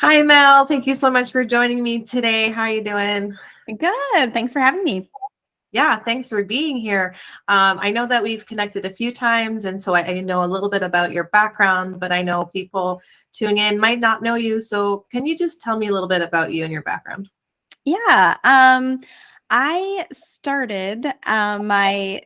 Hi, Mel. Thank you so much for joining me today. How are you doing? Good. Thanks for having me. Yeah, thanks for being here. Um, I know that we've connected a few times, and so I, I, know a little bit about your background, but I know people tuning in might not know you. So, can you just tell me a little bit about you and your background? Yeah. Um, I started um, my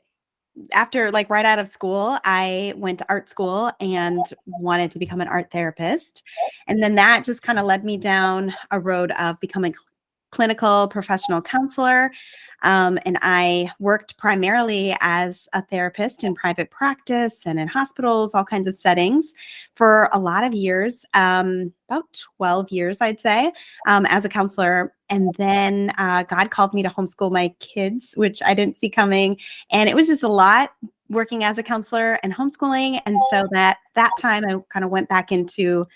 after like right out of school, I went to art school and wanted to become an art therapist. And then that just kind of led me down a road of becoming clinical professional counselor. Um, and I worked primarily as a therapist in private practice and in hospitals, all kinds of settings for a lot of years, um, about 12 years, I'd say, um, as a counselor. And then uh, God called me to homeschool my kids, which I didn't see coming. And it was just a lot working as a counselor and homeschooling. And so that that time I kind of went back into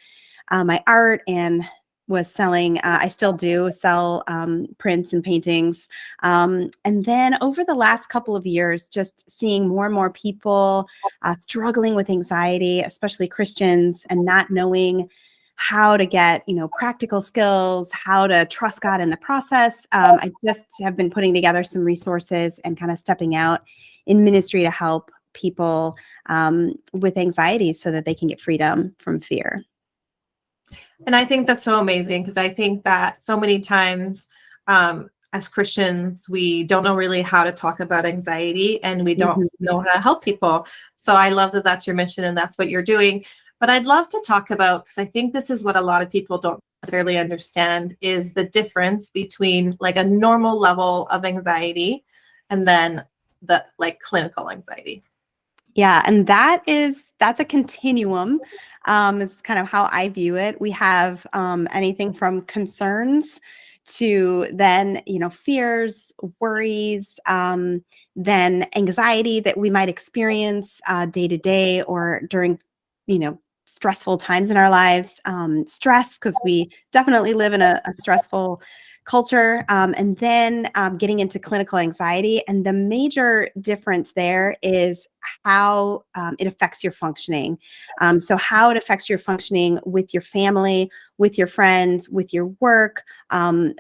uh, my art and was selling, uh, I still do sell um, prints and paintings. Um, and then over the last couple of years, just seeing more and more people uh, struggling with anxiety, especially Christians, and not knowing how to get, you know, practical skills, how to trust God in the process. Um, I just have been putting together some resources and kind of stepping out in ministry to help people um, with anxiety so that they can get freedom from fear. And I think that's so amazing because I think that so many times um, as Christians, we don't know really how to talk about anxiety and we don't mm-hmm. know how to help people. So I love that that's your mission and that's what you're doing. But I'd love to talk about because I think this is what a lot of people don't necessarily understand is the difference between like a normal level of anxiety and then the like clinical anxiety. Yeah, and that is that's a continuum. Um, it's kind of how I view it. We have um, anything from concerns to then you know fears, worries, um, then anxiety that we might experience uh, day to day or during you know stressful times in our lives. Um, stress because we definitely live in a, a stressful culture, um, and then um, getting into clinical anxiety. And the major difference there is how um, it affects your functioning. Um, so, how it affects your functioning with your family, with your friends, with your work. Um,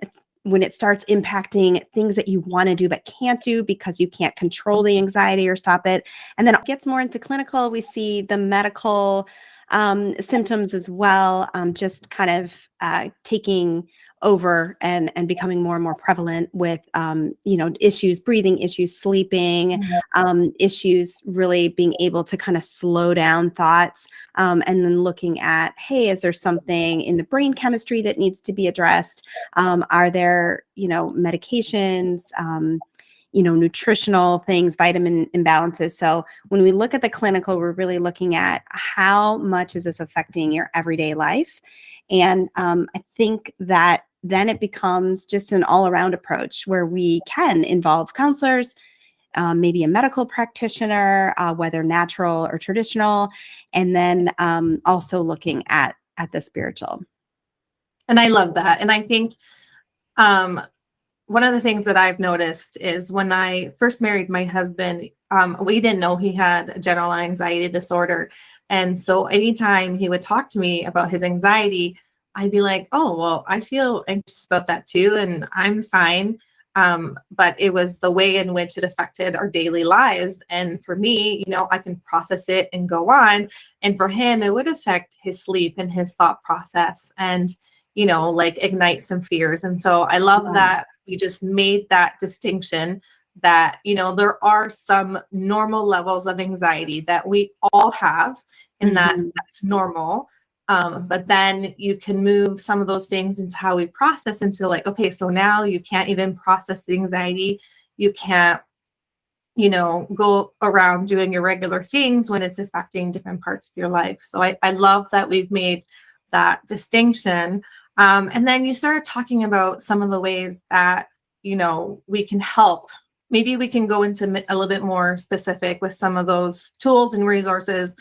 when it starts impacting things that you want to do but can't do because you can't control the anxiety or stop it. And then it gets more into clinical. We see the medical um, symptoms as well, um, just kind of uh, taking over and and becoming more and more prevalent with um, you know issues, breathing issues, sleeping mm-hmm. um, issues, really being able to kind of slow down thoughts, um, and then looking at hey, is there something in the brain chemistry that needs to be addressed? Um, are there you know medications? You know, nutritional things, vitamin imbalances. So when we look at the clinical, we're really looking at how much is this affecting your everyday life. And um, I think that then it becomes just an all around approach where we can involve counselors, um, maybe a medical practitioner, uh, whether natural or traditional, and then um, also looking at at the spiritual. And I love that. And I think um, one of the things that I've noticed is when I first married my husband, um, we didn't know he had general anxiety disorder. And so anytime he would talk to me about his anxiety, I'd be like, oh, well, I feel anxious about that too. And I'm fine. Um, but it was the way in which it affected our daily lives. And for me, you know, I can process it and go on. And for him, it would affect his sleep and his thought process and, you know, like ignite some fears. And so I love that we just made that distinction that you know there are some normal levels of anxiety that we all have and that that's normal. Um, but then you can move some of those things into how we process into like okay so now you can't even process the anxiety. You can't you know go around doing your regular things when it's affecting different parts of your life. So i, I love that we've made that distinction um, and then you started talking about some of the ways that, you know, we can help. Maybe we can go into a little bit more specific with some of those tools and resources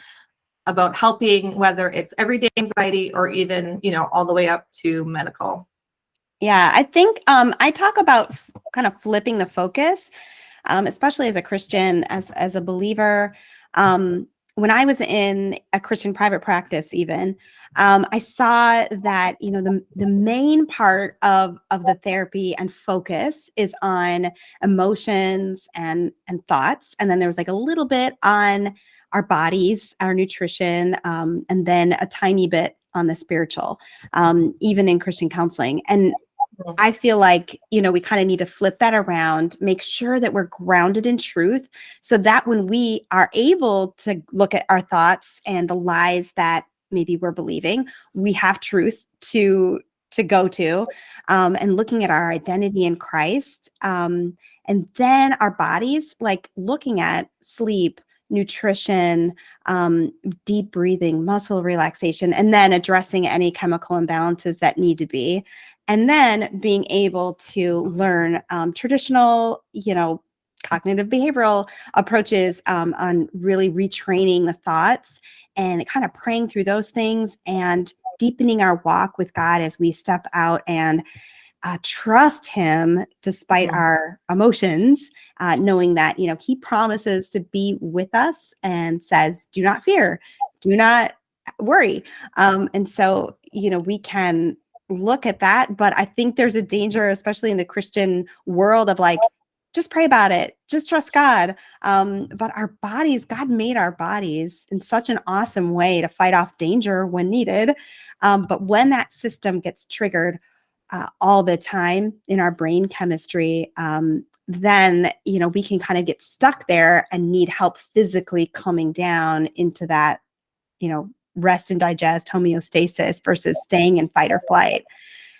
about helping, whether it's everyday anxiety or even, you know, all the way up to medical. Yeah, I think um, I talk about kind of flipping the focus, um, especially as a Christian, as as a believer. Um, when I was in a Christian private practice, even, um, I saw that you know the the main part of of the therapy and focus is on emotions and and thoughts, and then there was like a little bit on our bodies, our nutrition, um, and then a tiny bit on the spiritual, um, even in Christian counseling. And. I feel like, you know, we kind of need to flip that around, make sure that we're grounded in truth so that when we are able to look at our thoughts and the lies that maybe we're believing, we have truth to to go to um, and looking at our identity in Christ. Um, and then our bodies, like looking at sleep, nutrition, um, deep breathing, muscle relaxation, and then addressing any chemical imbalances that need to be. And then being able to learn um, traditional, you know, cognitive behavioral approaches um, on really retraining the thoughts and kind of praying through those things and deepening our walk with God as we step out and uh, trust Him despite Mhm. our emotions, uh, knowing that you know He promises to be with us and says, "Do not fear, do not worry." Um, and so you know we can look at that, but I think there's a danger, especially in the Christian world, of like just pray about it, just trust God. Um, but our bodies, God made our bodies in such an awesome way to fight off danger when needed. Um, but when that system gets triggered uh, all the time in our brain chemistry, um, then you know we can kind of get stuck there and need help physically coming down into that, you know, rest and digest homeostasis versus staying in fight or flight.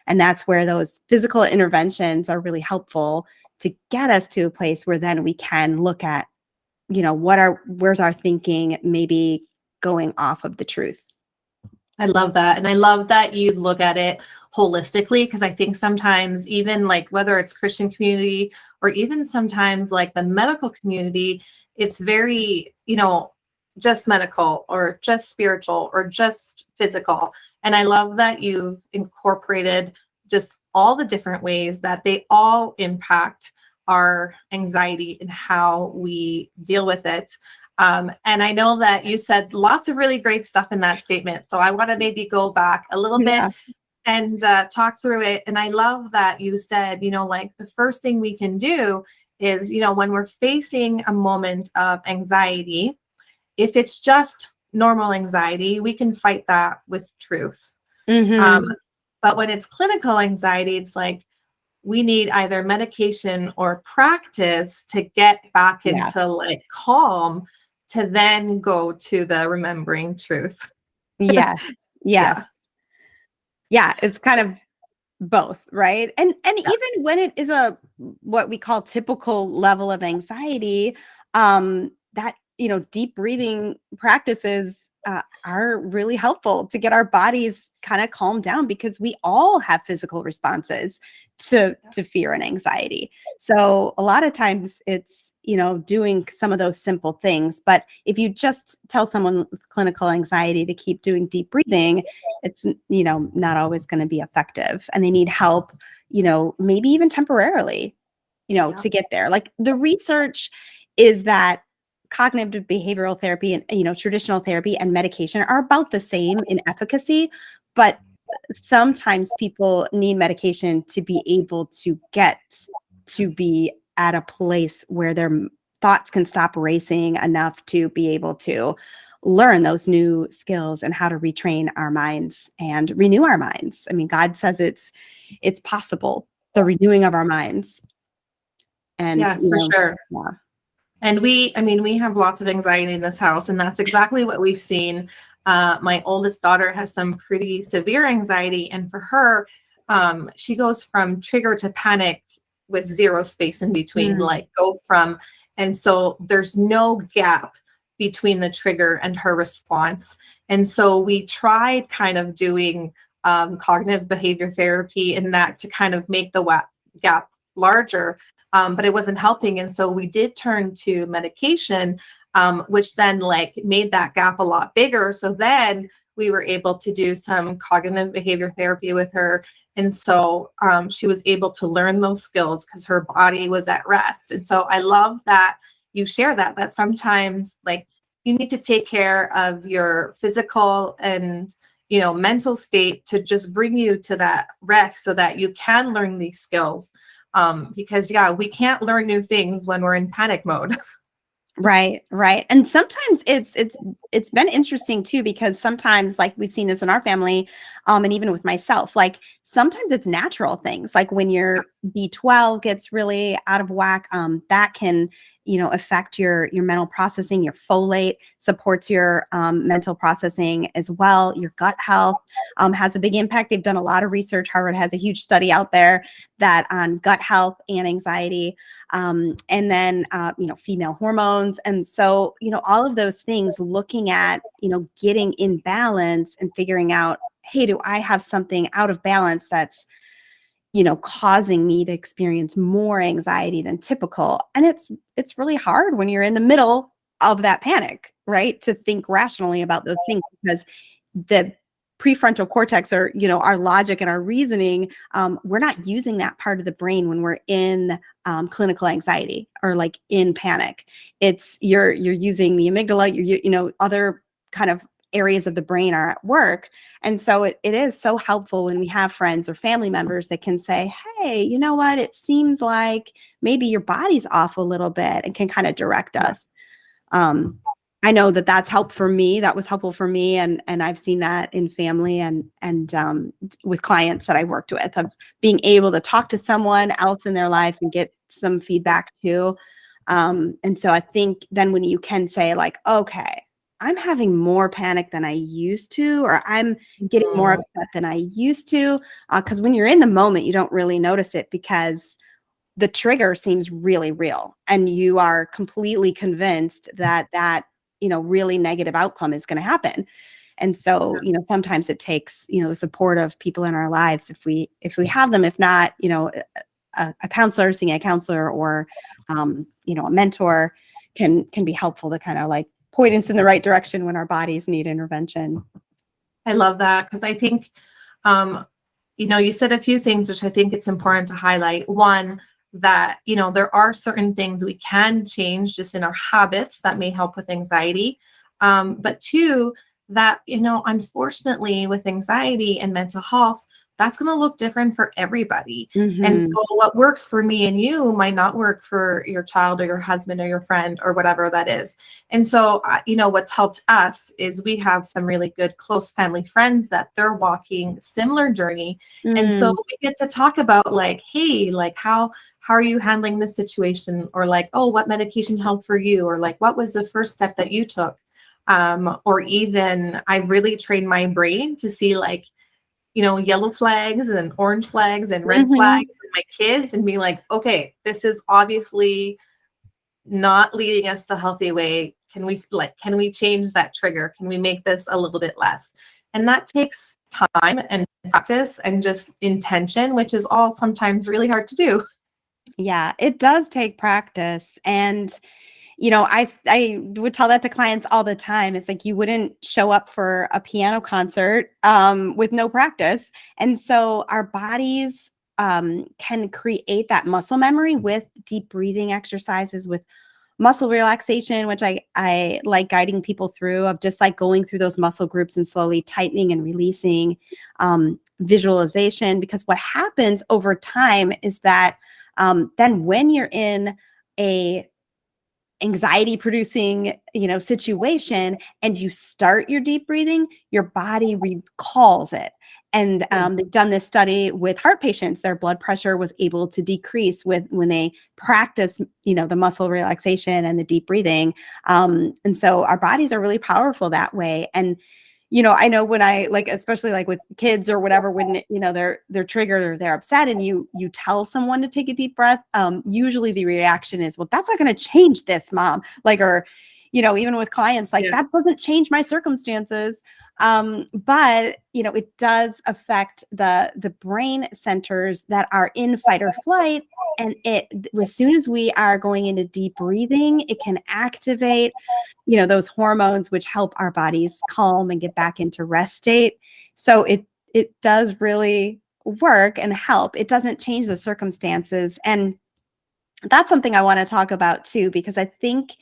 And that's where those physical interventions are really helpful to get us to a place where then we can look at, you know, what are where's our thinking maybe going off of the truth. I love that. And I love that you look at it holistically because I think sometimes, even like whether it's Christian community or even sometimes like the medical community, it's very, you know, just medical or just spiritual or just physical. And I love that you've incorporated just all the different ways that they all impact our anxiety and how we deal with it. Um, and I know that you said lots of really great stuff in that statement. So I want to maybe go back a little Yeah. bit and uh, talk through it. And I love that you said, you know, like the first thing we can do is, you know, when we're facing a moment of anxiety, if it's just normal anxiety, we can fight that with truth. Mhm. Um, but when it's clinical anxiety, it's like we need either medication or practice to get back Yeah. into like calm to then go to the remembering truth. yes. Yes. Yeah. Yeah, it's kind of both, right? And and Yeah. even when it is a what we call typical level of anxiety, um, that you know, deep breathing practices uh, are really helpful to get our bodies kind of calmed down because we all have physical responses to to fear and anxiety. So a lot of times it's you know doing some of those simple things, but if you just tell someone with clinical anxiety to keep doing deep breathing, it's you know not always going to be effective and they need help you know maybe even temporarily you know Yeah. to get there like the research is that cognitive behavioral therapy and you know traditional therapy and medication are about the same in efficacy but sometimes people need medication to be able to get to be at a place where their thoughts can stop racing enough to be able to learn those new skills and how to retrain our minds and renew our minds. I mean, God says it's it's possible, the renewing of our minds. And Yeah, you for know, sure. yeah. And we, I mean, we have lots of anxiety in this house, and that's exactly what we've seen. Uh, my oldest daughter has some pretty severe anxiety, and for her, um, she goes from trigger to panic with zero space in between, Mm. like go from, and so there's no gap between the trigger and her response. And so we tried kind of doing um, cognitive behavior therapy in that to kind of make the gap larger um, but it wasn't helping. And so we did turn to medication, um, which then like made that gap a lot bigger. So then we were able to do some cognitive behavior therapy with her. And so um, she was able to learn those skills because her body was at rest. And so I love that you share that, that sometimes like, you need to take care of your physical and you know mental state to just bring you to that rest so that you can learn these skills um, because yeah we can't learn new things when we're in panic mode Right, right. And sometimes it's it's it's been interesting too because sometimes like we've seen this in our family um and even with myself like sometimes it's natural things like when your B12 gets really out of whack um that can you know affect your your mental processing your folate supports your um, mental processing as well your gut health um, has a big impact. They've done a lot of research. Harvard has a huge study out there that on gut health and anxiety um, and then uh, you know female hormones and so you know all of those things looking at you know getting in balance and figuring out hey do i have something out of balance that's you know causing me to experience more anxiety than typical? And it's it's really hard when you're in the middle of that panic right? To think rationally about those things because the prefrontal cortex or you know our logic and our reasoning um, we're not using that part of the brain when we're in um, clinical anxiety or like in panic. It's you're you're using the amygdala you you know other kind of areas of the brain are at work. And so it, it is so helpful when we have friends or family members that can say, hey, you know what? It seems like maybe your body's off a little bit and can kind of direct us. Um, I know that that's helped for me. That was helpful for me, and and I've seen that in family and and um, with clients that I worked with of being able to talk to someone else in their life and get some feedback too. Um, and so I think then when you can say like, okay, I'm having more panic than I used to, or I'm getting more Mm. upset than I used to. Because when you're in the moment, you don't really notice it because the trigger seems really real, and you are completely convinced that that you know really negative outcome is going to happen. And so, you know, sometimes it takes you know the support of people in our lives if we if we have them. If not, you know, a, a counselor, seeing a counselor, or um, you know, a mentor can can be helpful to kind of like point us in the right direction when our bodies need intervention. I love that because I think, um, you know, you said a few things which I think it's important to highlight. One, that, you know, there are certain things we can change just in our habits that may help with anxiety. Um, but two, that, you know, unfortunately, with anxiety and mental health, that's going to look different for everybody. And Mhm. so what works for me and you might not work for your child or your husband or your friend or whatever that is. And so, uh, you know, what's helped us is we have some really good close family friends that they're walking similar journey. And so Mm. we get to talk about like, hey, like how how are you handling this situation? Or like, oh, what medication helped for you? Or like, what was the first step that you took? Um, or even I've really trained my brain to see like you know, yellow flags and orange flags and red Mhm. flags in my kids and be like, okay, this is obviously not leading us to a healthy way. Can we like can we change that trigger? Can we make this a little bit less? And that takes time and practice and just intention, which is all sometimes really hard to do. Yeah, it does take practice. And, you know, I, I would tell that to clients all the time. It's like you wouldn't show up for a piano concert um, with no practice. And so our bodies um, can create that muscle memory with deep breathing exercises, with muscle relaxation, which I, I like guiding people through of just like going through those muscle groups and slowly tightening and releasing um, visualization. Because what happens over time is that um, then when you're in a anxiety producing you know situation and you start your deep breathing your body recalls it. And um, they've done this study with heart patients their blood pressure was able to decrease with when they practice you know the muscle relaxation and the deep breathing. Um, and so our bodies are really powerful that way. And you know i know when i like especially like with kids or whatever when you know they're they're triggered or they're upset and you you tell someone to take a deep breath um usually the reaction is well that's not going to change this mom like or you know even with clients like Yeah. that doesn't change my circumstances um but you know it does affect the the brain centers that are in fight or flight and it as soon as we are going into deep breathing it can activate you know those hormones which help our bodies calm and get back into rest state so it it does really work and help it doesn't change the circumstances and that's something i want to talk about too because i think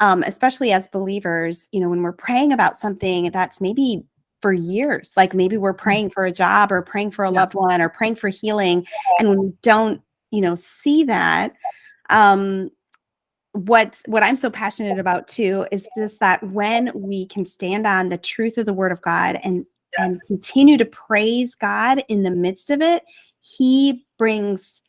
um, especially as believers, you know, when we're praying about something that's maybe for years, like maybe we're praying for a job or praying for a loved one or praying for healing, and when we don't, you know, see that, um, what what I'm so passionate about too is this that when we can stand on the truth of the word of God and and continue to praise God in the midst of it, he brings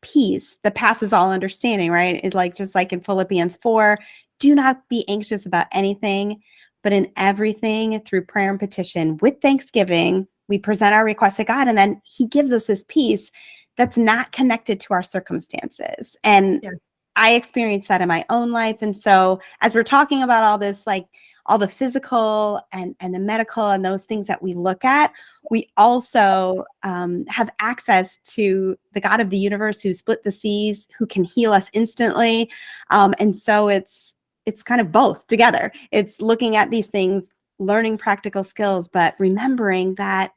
peace that passes all understanding, right? It's like just like in Philippians 4, do not be anxious about anything, but in everything through prayer and petition with thanksgiving, we present our requests to God and then he gives us this peace that's not connected to our circumstances. And Yes. I experienced that in my own life. And so as we're talking about all this, like all the physical and, and the medical and those things that we look at, we also um, have access to the God of the universe who split the seas, who can heal us instantly. Um, and so it's it's kind of both together. It's looking at these things, learning practical skills, but remembering that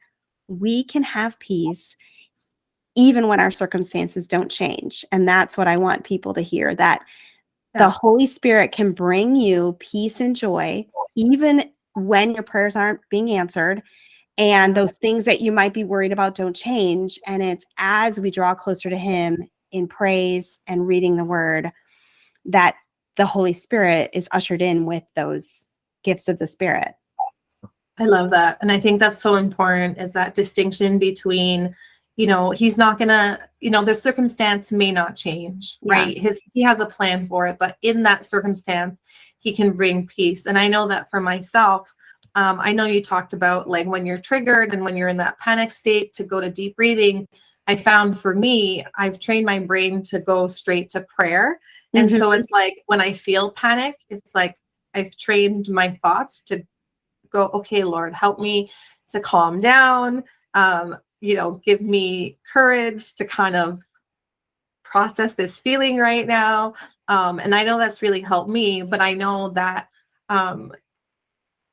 we can have peace even when our circumstances don't change. And that's what I want people to hear that Yeah. the Holy Spirit can bring you peace and joy, even when your prayers aren't being answered. And those things that you might be worried about don't change. And it's as we draw closer to Him in praise and reading the word that the Holy Spirit is ushered in with those gifts of the Spirit. I love that. And I think that's so important is that distinction between, you know, he's not gonna, you know, the circumstance may not change, Yeah. right? His he has a plan for it, but in that circumstance, he can bring peace. And I know that for myself, um, I know you talked about like when you're triggered and when you're in that panic state to go to deep breathing. I found for me, I've trained my brain to go straight to prayer. And Mhm. so it's like when I feel panic, it's like I've trained my thoughts to go, okay, Lord, help me to calm down. Um, you know, give me courage to kind of process this feeling right now. Um, and I know that's really helped me, but I know that um,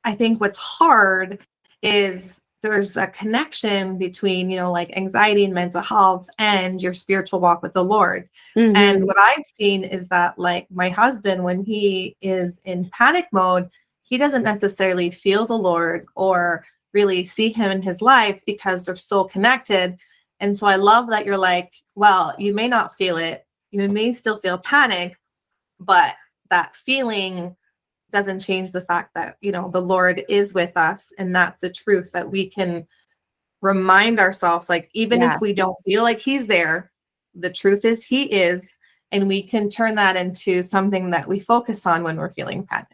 I think what's hard is there's a connection between, you know, like anxiety and mental health and your spiritual walk with the Lord. Mhm. And what I've seen is that, like, my husband, when he is in panic mode, he doesn't necessarily feel the Lord or really see him in his life because they're so connected. And so I love that you're like, well, you may not feel it, you may still feel panic, but that feeling doesn't change the fact that, you know, the Lord is with us. And that's the truth that we can remind ourselves, like, even Yeah. if we don't feel like he's there, the truth is he is and we can turn that into something that we focus on when we're feeling panicked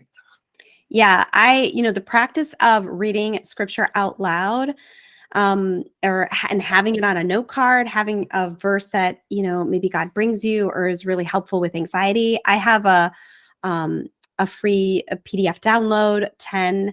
Yeah, I, you know, the practice of reading scripture out loud um or and having it on a note card, having a verse that, you know, maybe God brings you or is really helpful with anxiety. I have a um a free PDF download, 10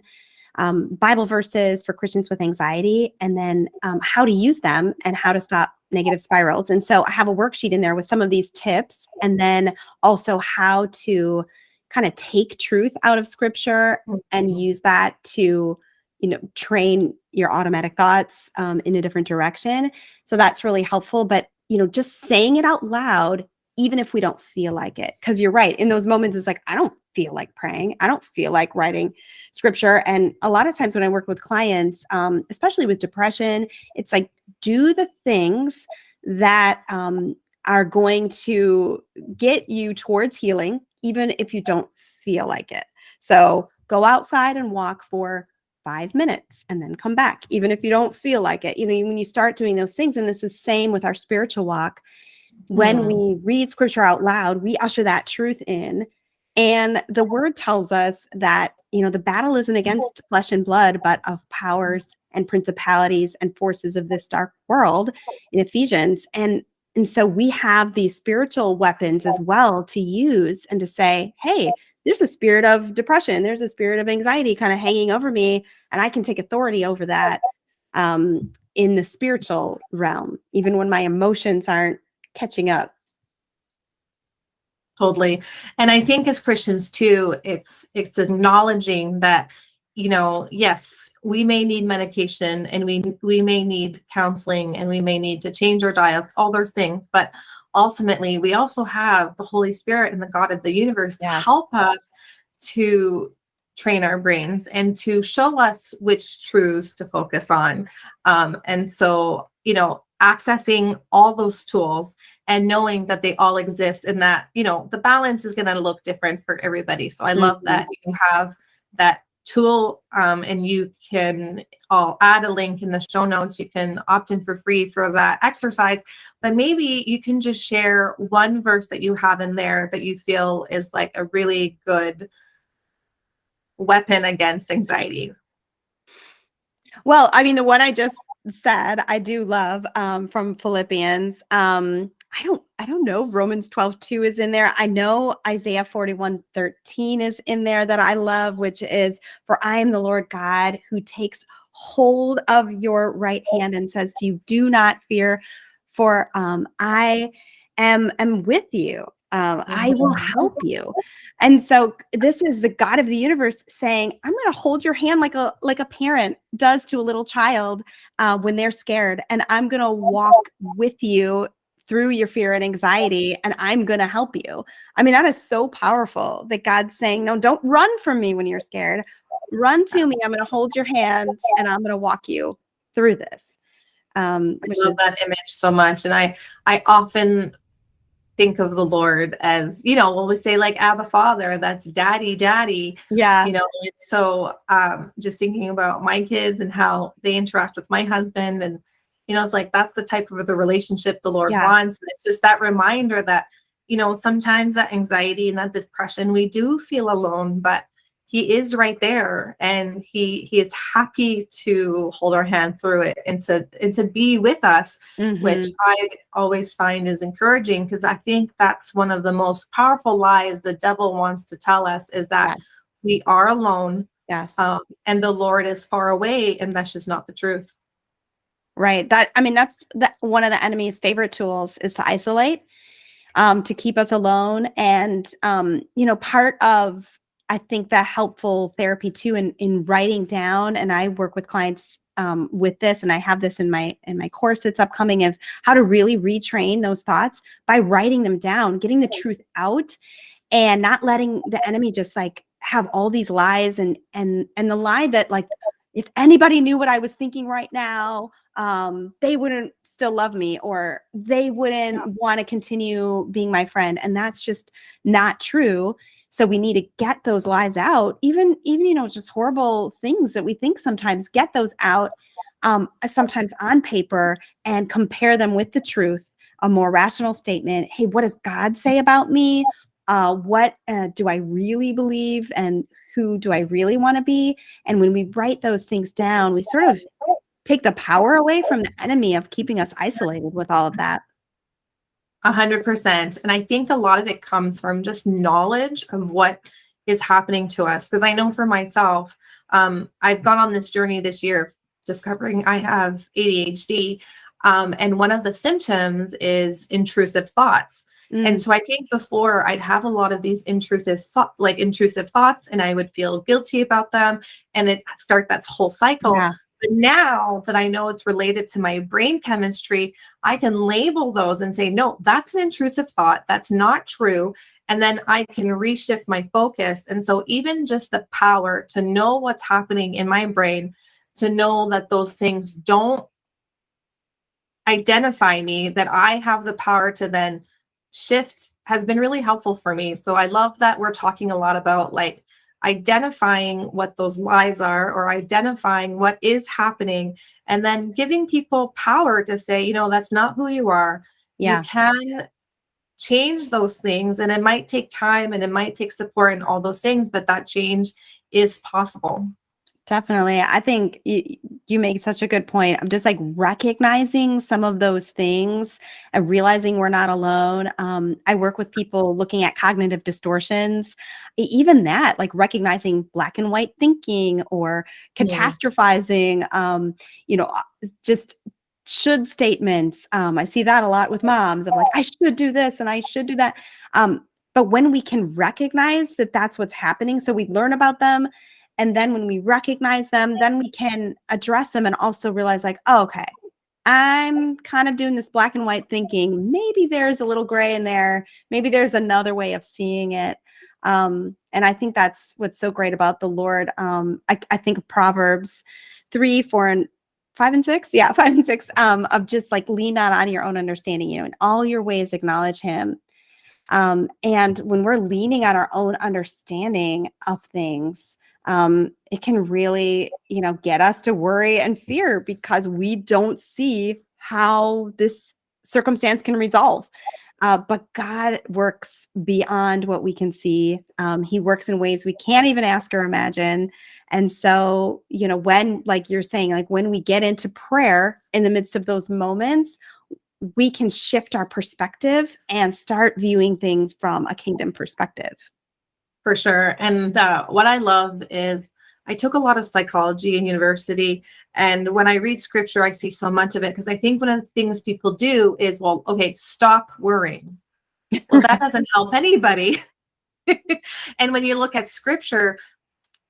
um, Bible verses for Christians with anxiety, and then um, how to use them and how to stop negative spirals. And so I have a worksheet in there with some of these tips, and then also how to kind of take truth out of scripture and use that to you know train your automatic thoughts um, in a different direction so that's really helpful but you know just saying it out loud even if we don't feel like it because you're right in those moments it's like i don't feel like praying i don't feel like writing scripture and a lot of times when i work with clients um, especially with depression it's like do the things that um, are going to get you towards healing even if you don't feel like it so go outside and walk for five minutes and then come back, even if you don't feel like it. You know, when you start doing those things, and this is the same with our spiritual walk, when Mhm. we read scripture out loud, we usher that truth in. And the word tells us that, you know, the battle isn't against flesh and blood, but of powers and principalities and forces of this dark world in Ephesians. And and so we have these spiritual weapons as well to use and to say, hey, there's a spirit of depression, there's a spirit of anxiety kind of hanging over me, and I can take authority over that um, in the spiritual realm, even when my emotions aren't catching up. Totally. And i think as christians too it's it's acknowledging that you know yes we may need medication and we we may need counseling and we may need to change our diets all those things. But ultimately we also have the holy spirit and the god of the universe to help us to train our brains and to show us which truths to focus on. Um, and so, you know, accessing all those tools and knowing that they all exist and that, you know, the balance is going to look different for everybody. So I love Mhm. that you have that tool um, and you can I'll add a link in the show notes. You can opt in for free for that exercise, but maybe you can just share one verse that you have in there that you feel is like a really good weapon against anxiety. Well, I mean, the one I just said, I do love um, from Philippians. Um, I don't, I don't know. Romans 12, 2 is in there. I know Isaiah 41, 13 is in there that I love, which is, For I am the Lord God who takes hold of your right hand and says to you, Do not fear, for um, I am, am with you. Um, I will help you. And so this is the God of the universe saying, I'm going to hold your hand like a like a parent does to a little child uh, when they're scared, and I'm going to walk with you through your fear and anxiety, and I'm going to help you. I mean, that is so powerful that God's saying, No, don't run from me when you're scared. Run to me. I'm going to hold your hands, and I'm going to walk you through this. Um, I love that image so much. And I I often think of the Lord as, you know, when we say like Abba Father, that's daddy, daddy. yeah, You know, it's so um just thinking about my kids and how they interact with my husband and you know, it's like that's the type of the relationship the Lord Yeah. wants. And it's just that reminder that, you know, sometimes that anxiety and that depression, we do feel alone, but he is right there and he he is happy to hold our hand through it and to and to be with us which mhm, I always find is encouraging because I think that's one of the most powerful lies the devil wants to tell us is that Yeah. we are alone yes. um, and the Lord is far away, and that's just not the truth. Right. That I mean, that's the, one of the enemy's favorite tools is to isolate, um, to keep us alone. And um, you know, part of I think that helpful therapy too in in writing down, and I work with clients um, with this, and I have this in my in my course that's upcoming of how to really retrain those thoughts by writing them down, getting the truth out, and not letting the enemy just like have all these lies and and and the lie that like if anybody knew what I was thinking right now, um, they wouldn't still love me or they wouldn't want to continue being my friend. And that's just not true. So we need to get those lies out, even, even, you know, just horrible things that we think sometimes, get those out, um, sometimes on paper and compare them with the truth, a more rational statement. Hey, what does God say about me? Uh, what uh, do I really believe? And who do I really want to be? And when we write those things down, we sort of take the power away from the enemy of keeping us isolated with all of that. A hundred percent. And I think a lot of it comes from just knowledge of what is happening to us. Because I know for myself, um, I've gone on this journey this year of discovering I have ADHD. Um, and one of the symptoms is intrusive thoughts. Mm, And so I think before I'd have a lot of these intrusive like intrusive thoughts and I would feel guilty about them and it start that whole cycle. yeah, But now that I know it's related to my brain chemistry, I can label those and say, no, that's an intrusive thought. That's not true. And then I can reshift my focus. And so, even just the power to know what's happening in my brain, to know that those things don't identify me, that I have the power to then shift has been really helpful for me. So, I love that we're talking a lot about like identifying what those lies are or identifying what is happening and then giving people power to say you know that's not who you are yeah. you can change those things and it might take time and it might take support and all those things but that change is possible Definitely. I think you, you make such a good point. I'm just like recognizing some of those things and realizing we're not alone. Um, I work with people looking at cognitive distortions, even that, like recognizing black and white thinking or Yeah. catastrophizing, um, you know, uh, just should statements. Um, I see that a lot with moms of like, I should do this and I should do that. Um, but when we can recognize that that's what's happening, so we learn about them and then when we recognize them, then we can address them and also realize, like, oh, okay, I'm kind of doing this black and white thinking. Maybe there's a little gray in there. Maybe there's another way of seeing it. Um, and I think that's what's so great about the Lord. Um, I, I think of Proverbs three, four, and five and six. Yeah, five and six. Um, of just like lean not on your own understanding, you know, in all your ways acknowledge him. Um, and when we're leaning on our own understanding of things, um, it can really, you know, get us to worry and fear because we don't see how this circumstance can resolve. Uh, but God works beyond what we can see. Um, he works in ways we can't even ask or imagine. And so, you know, when, like you're saying, like when we get into prayer in the midst of those moments, we can shift our perspective and start viewing things from a kingdom perspective. For sure. And uh, what I love is I took a lot of psychology in university. And when I read scripture, I see so much of it because I think one of the things people do is, well, okay, stop worrying. Well, that doesn't help anybody. and when you look at scripture,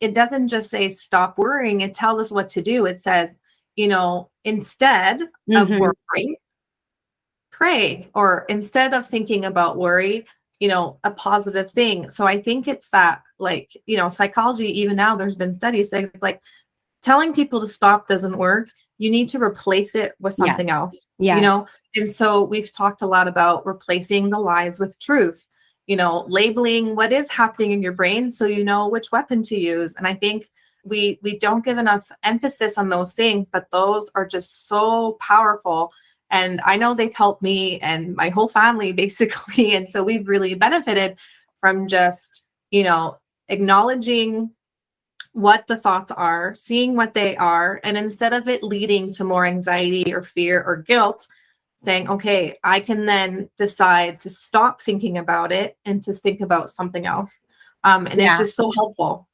it doesn't just say stop worrying, it tells us what to do. It says, you know, instead of Mhm. worrying, pray, or instead of thinking about worry, you know, a positive thing. So I think it's that, like, you know, psychology, even now, there's been studies saying it's like telling people to stop doesn't work. You need to replace it with Yeah. something else, Yeah. you know? And so we've talked a lot about replacing the lies with truth, you know, labeling what is happening in your brain so you know which weapon to use. And I think we we don't give enough emphasis on those things, but those are just so powerful and I know they've helped me and my whole family basically. And so we've really benefited from just, you know, acknowledging what the thoughts are, seeing what they are, and instead of it leading to more anxiety or fear or guilt, saying, okay, I can then decide to stop thinking about it and to think about something else. Um, and Yeah. it's just so helpful.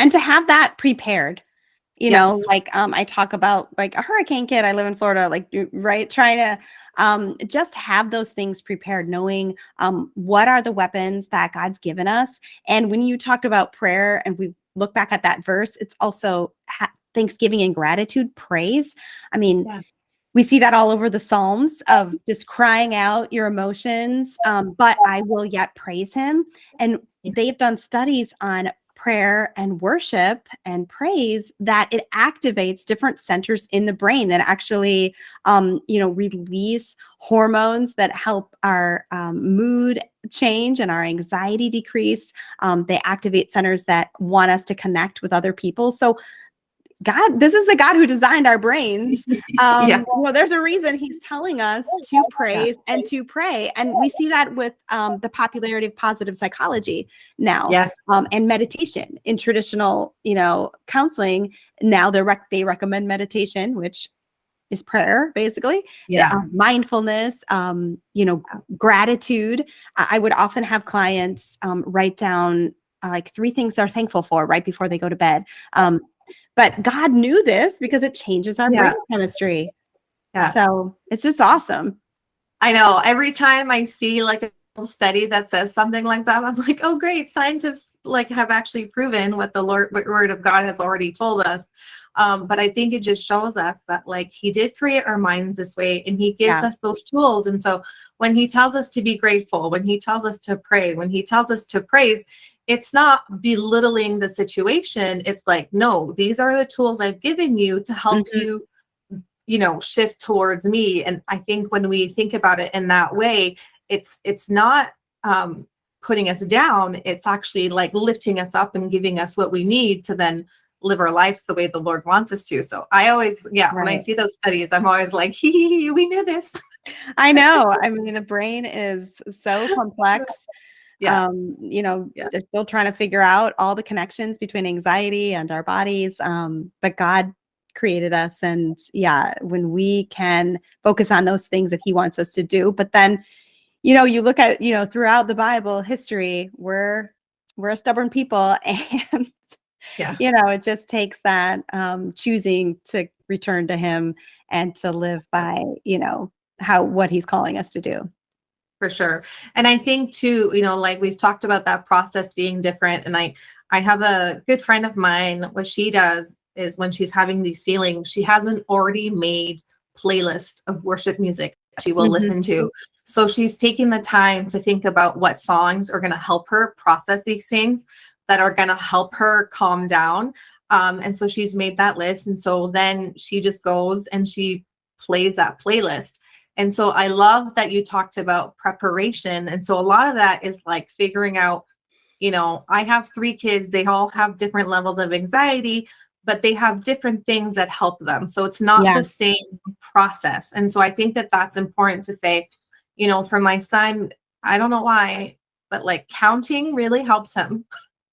and to have that prepared you know like um i talk about like a hurricane kit i live in florida like right trying to um just have those things prepared knowing um what are the weapons that god's given us and when you talked about prayer and we look back at that verse it's also ha- thanksgiving and gratitude praise. I mean Yes. we see that all over the psalms of just crying out your emotions um, but i will yet praise him and they've done studies on prayer and worship and praise that it activates different centers in the brain that actually um, you know release hormones that help our um, mood change and our anxiety decrease. Um, they activate centers that want us to connect with other people. So God, this is the God who designed our brains. Um, Yeah. know, there's a reason He's telling us to praise and to pray, and we see that with um, the popularity of positive psychology now, Yes. um, and meditation in traditional, you know, counseling. Now they rec- they recommend meditation, which is prayer, basically Yeah. uh, mindfulness, um, you know, gratitude. I, I would often have clients um, write down uh, like three things they're thankful for right before they go to bed. Um, but God knew this because it changes our Yeah. brain chemistry. Yeah. So it's just awesome. I know. Every time I see like a study that says something like that, I'm like, oh, great. Scientists like have actually proven what the Lord, what word of God has already told us. Um, but I think it just shows us that like he did create our minds this way and he gives Yeah. us those tools. And so when he tells us to be grateful, when he tells us to pray, when he tells us to praise, it's not belittling the situation. It's like, no, these are the tools I've given you to help Mhm. you you know shift towards me and i think when we think about it in that way it's it's not um putting us down it's actually like lifting us up and giving us what we need to then live our lives the way the lord wants us to so i always yeah when i see those studies i'm always like hee hee hee, we knew this I know. I mean, the brain is so complex. Yeah. Um, you know, Yeah. they're still trying to figure out all the connections between anxiety and our bodies. Um, but God created us. And yeah, when we can focus on those things that He wants us to do, but then, you know, you look at, you know, throughout the Bible history, we're we're a stubborn people and Yeah. you know, it just takes that um choosing to return to him and to live by, you know, how what he's calling us to do. For sure and i think too you know like we've talked about that process being different and i i have a good friend of mine what she does is when she's having these feelings she has an already made playlist of worship music she will Mhm. listen to So she's taking the time to think about what songs are going to help her process these things that are going to help her calm down. Um, and so she's made that list. And so then she just goes and she plays that playlist. And so I love that you talked about preparation. And so a lot of that is like figuring out, you know, I have three kids, they all have different levels of anxiety, but they have different things that help them. So it's not Yeah. the same process. And so I think that that's important to say, you know, for my son, I don't know why, but like counting really helps him.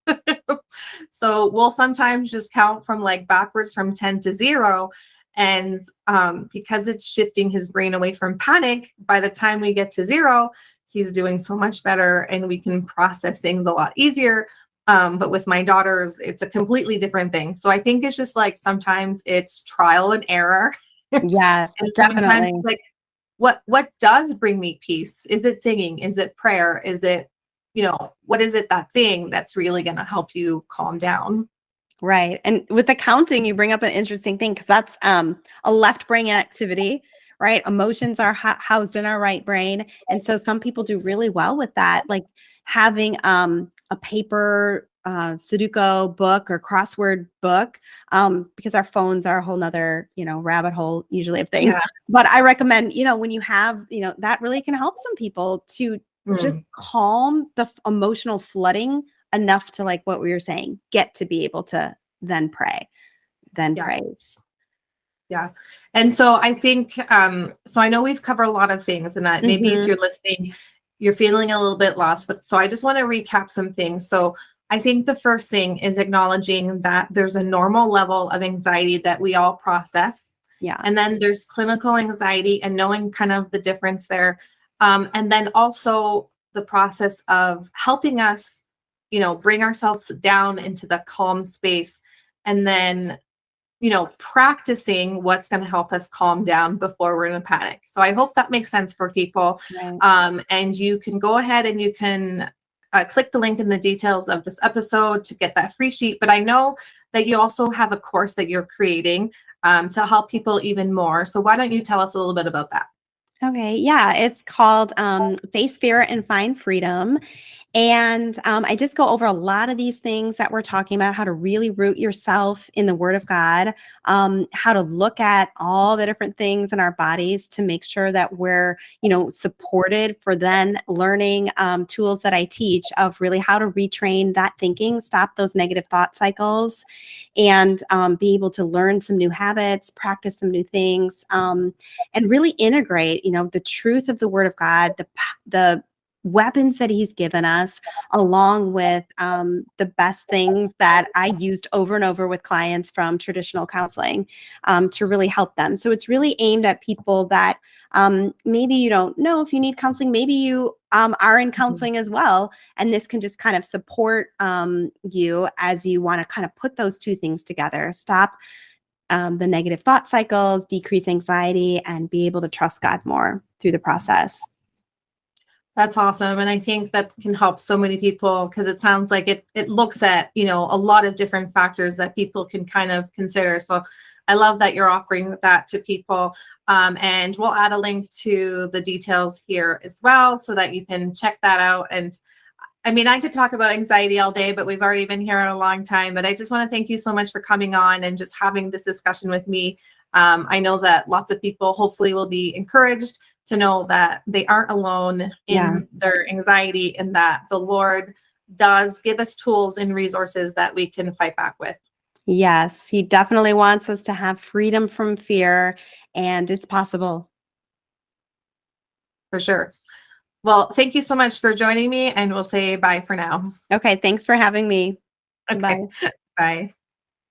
so we'll sometimes just count from like backwards from 10 to 0 and um, because it's shifting his brain away from panic by the time we get to zero he's doing so much better and we can process things a lot easier. Um, but with my daughters it's a completely different thing. So i think it's just like sometimes it's trial and error. Yes, and sometimes definitely. like what what does bring me peace? Is it singing? Is it prayer? Is it you know what is it that thing that's really going to help you calm down Right. And with the counting, you bring up an interesting thing because that's um, a left brain activity, right? Emotions are ho- housed in our right brain. And so some people do really well with that, like having um, a paper uh, Sudoku book or crossword book, um, because our phones are a whole nother, you know, rabbit hole usually of things. Yeah. But I recommend, you know, when you have, you know, that really can help some people to just Mm, calm the emotional flooding enough to like what we were saying get to be able to then pray then Yeah. praise Yeah. and so i think um so i know we've covered a lot of things and that maybe Mhm. if you're listening you're feeling a little bit lost but so i just want to recap some things so i think the first thing is acknowledging that there's a normal level of anxiety that we all process yeah and then there's clinical anxiety and knowing kind of the difference there um, and then also the process of helping us you know bring ourselves down into the calm space and then you know practicing what's going to help us calm down before we're in a panic. So i hope that makes sense for people. Right. um, and you can go ahead and you can uh, click the link in the details of this episode to get that free sheet but i know that you also have a course that you're creating um, to help people even more. So why don't you tell us a little bit about that? Okay yeah it's called um, face fear and find freedom and um, i just go over a lot of these things that we're talking about how to really root yourself in the word of god um, how to look at all the different things in our bodies to make sure that we're you know supported for then learning um, tools that i teach of really how to retrain that thinking stop those negative thought cycles and um, be able to learn some new habits practice some new things um, and really integrate you know the truth of the word of god the the weapons that he's given us along with um, the best things that i used over and over with clients from traditional counseling um, to really help them. So it's really aimed at people that um, maybe you don't know if you need counseling maybe you um, are in counseling as well and this can just kind of support um, you as you want to kind of put those two things together. Stop um, the negative thought cycles decrease anxiety and be able to trust god more through the process That's awesome. And I think that can help so many people because it sounds like it it looks at, you know, a lot of different factors that people can kind of consider. So I love that you're offering that to people. Um, and we'll add a link to the details here as well so that you can check that out. And I mean, I could talk about anxiety all day, but we've already been here a long time. But I just want to thank you so much for coming on and just having this discussion with me. Um, I know that lots of people hopefully will be encouraged to know that they aren't alone in Yeah. their anxiety and that the Lord does give us tools and resources that we can fight back with. Yes, he definitely wants us to have freedom from fear, and it's possible. For sure. Well, thank you so much for joining me, and we'll say bye for now. Okay, thanks for having me. Okay. Bye. Bye.